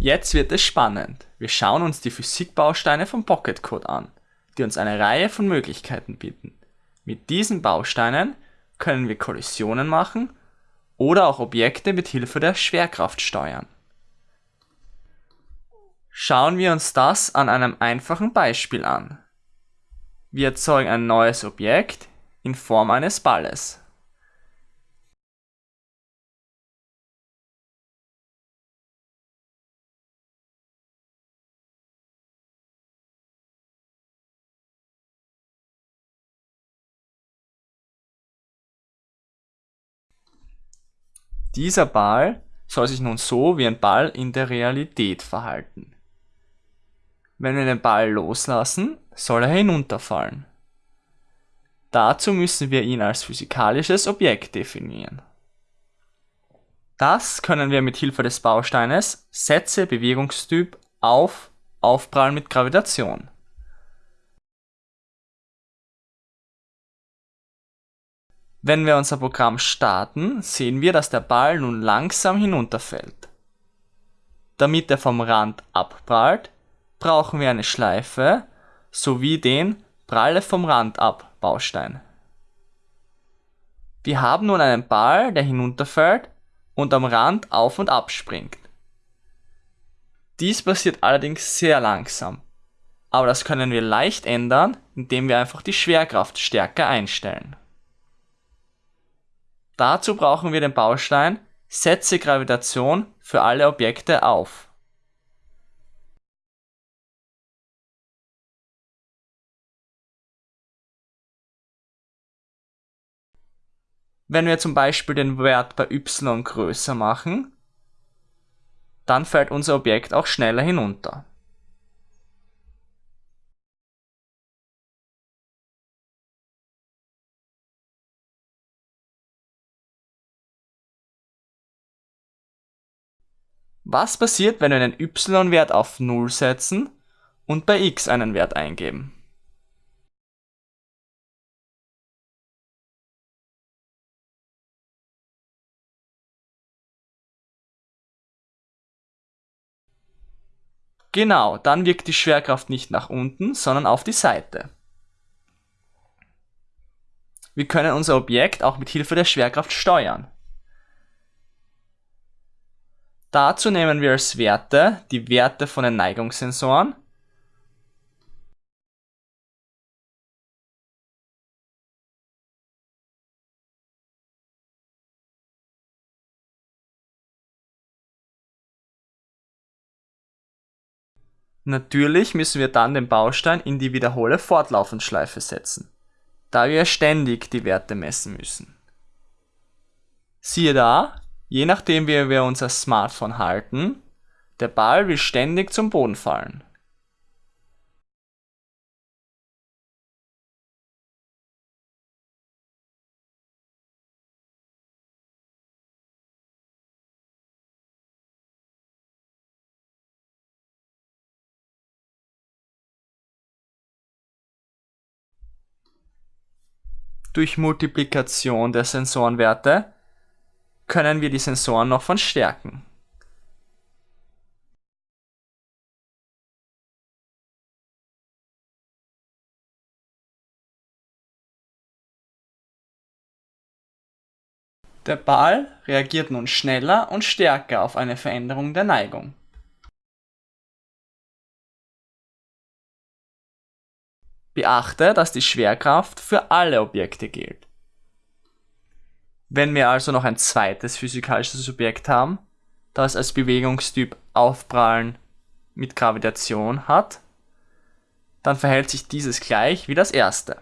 Jetzt wird es spannend. Wir schauen uns die Physikbausteine von Pocket Code an, die uns eine Reihe von Möglichkeiten bieten. Mit diesen Bausteinen können wir Kollisionen machen oder auch Objekte mit Hilfe der Schwerkraft steuern. Schauen wir uns das an einem einfachen Beispiel an. Wir erzeugen ein neues Objekt in Form eines Balles. Dieser Ball soll sich nun so wie ein Ball in der Realität verhalten. Wenn wir den Ball loslassen, soll er hinunterfallen. Dazu müssen wir ihn als physikalisches Objekt definieren. Das können wir mit Hilfe des Bausteines Sätze Bewegungstyp auf Aufprall mit Gravitation Wenn wir unser Programm starten, sehen wir, dass der Ball nun langsam hinunterfällt. Damit er vom Rand abprallt, brauchen wir eine Schleife sowie den Pralle vom Rand ab Baustein. Wir haben nun einen Ball, der hinunterfällt und am Rand auf und ab springt. Dies passiert allerdings sehr langsam, aber das können wir leicht ändern, indem wir einfach die Schwerkraft stärker einstellen. Dazu brauchen wir den Baustein Setze Gravitation für alle Objekte auf. Wenn wir zum Beispiel den Wert bei y größer machen, dann fällt unser Objekt auch schneller hinunter. Was passiert, wenn wir einen y-Wert auf 0 setzen und bei x einen Wert eingeben? Genau, dann wirkt die Schwerkraft nicht nach unten, sondern auf die Seite. Wir können unser Objekt auch mit Hilfe der Schwerkraft steuern. Dazu nehmen wir als Werte die Werte von den Neigungssensoren Natürlich müssen wir dann den Baustein in die Wiederhole Fortlaufenschleife setzen, da wir ständig die Werte messen müssen. Siehe da, Je nachdem wie wir unser Smartphone halten, der Ball will ständig zum Boden fallen. Durch Multiplikation der Sensorenwerte können wir die Sensoren noch verstärken. Der Ball reagiert nun schneller und stärker auf eine Veränderung der Neigung. Beachte, dass die Schwerkraft für alle Objekte gilt. Wenn wir also noch ein zweites physikalisches Objekt haben, das als Bewegungstyp Aufprallen mit Gravitation hat, dann verhält sich dieses gleich wie das erste.